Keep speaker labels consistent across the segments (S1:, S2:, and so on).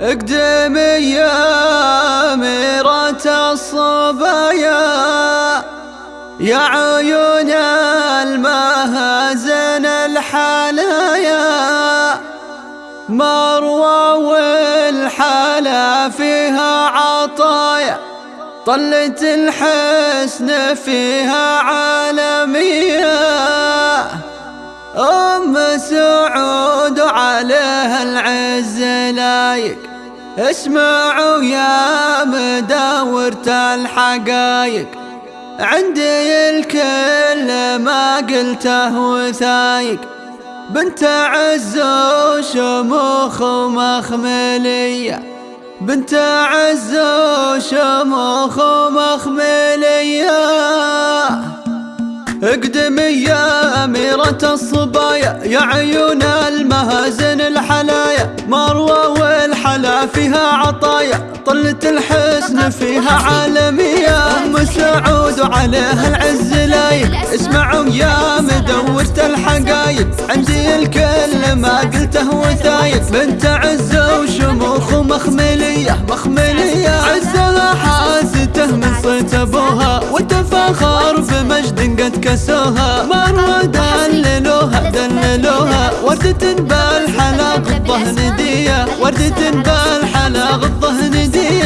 S1: اقدمي يا أميرة الصبايا. يا عيون المهازن الحلايا مروى والحلا فيها عطايا. طلت الحسن فيها عالمية. أم سعود عليها العز لايق اسمعوا يا مداورة الحقايق عندي الكل ما قلته وثايق بنت عز وشموخ ومخملية. بنت عز وشموخ ومخملية. اقدمي يا أميرة الصبايا يا عيون المهازن الحسن فيها عالمية. أم سعود وعليها العز لايق. اسمعوا يا مدورة الحقايق. عندي الكل ما قلته وثايق. بنت عزة وشموخ ومخملية. مخملية عزها حاسته من صيت أبوها. وتفاخر بمجد قد كسوها. مروة دللوها دللوها. وردة بالحلا غضه ندية وردة بالحلا غضه ندية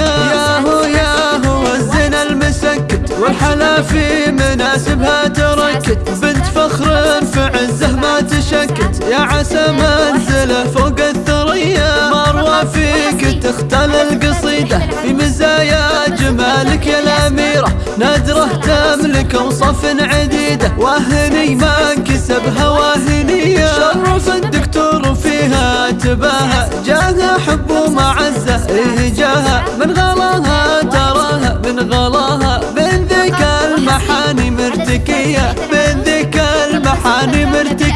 S1: في مناسبها تركت. بنت فخر في عزه ما تشكت. يا عسى منزله فوق الثريا. مروة فيك تختل القصيدة. في مزايا جمالك يا الأميرة. نادرة تملك أوصاف عديدة. واهني ما انكسبها واهنية شرف الدكتور فيها تباهى. جاها حب ومعزة. إيه جاها من غلاها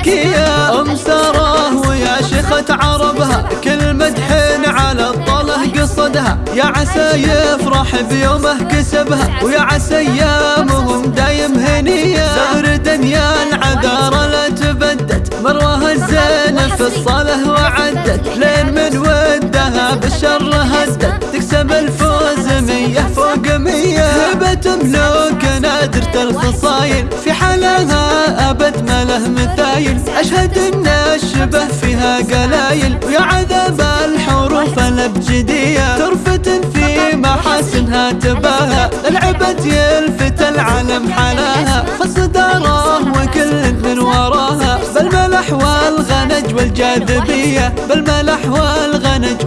S1: مرتكية أم سراه ويا شيخة عربها كل مدح على الطله قصدها. يا عسى يفرح بيومه كسبها. ويا عسى أيامهم دايم هنية. زهر يا العذارى لا تبدت مروه الزين في الصاله وعدت. لين من ودها بالشر هدت. تكسب الفوز مية فوق مية. هبة ملوك نادرة الخصايل في حلاها أبد ما له مثايل أشهد أن الشبه فيها قلايل. ويا عذاب الحروف الأبجدية. ترفة في محاسنها تباهى. العبد يلفت العالم حلاها. فالصدارة وكل من وراها. بالملح والغنج والجاذبية. بالملح والغنج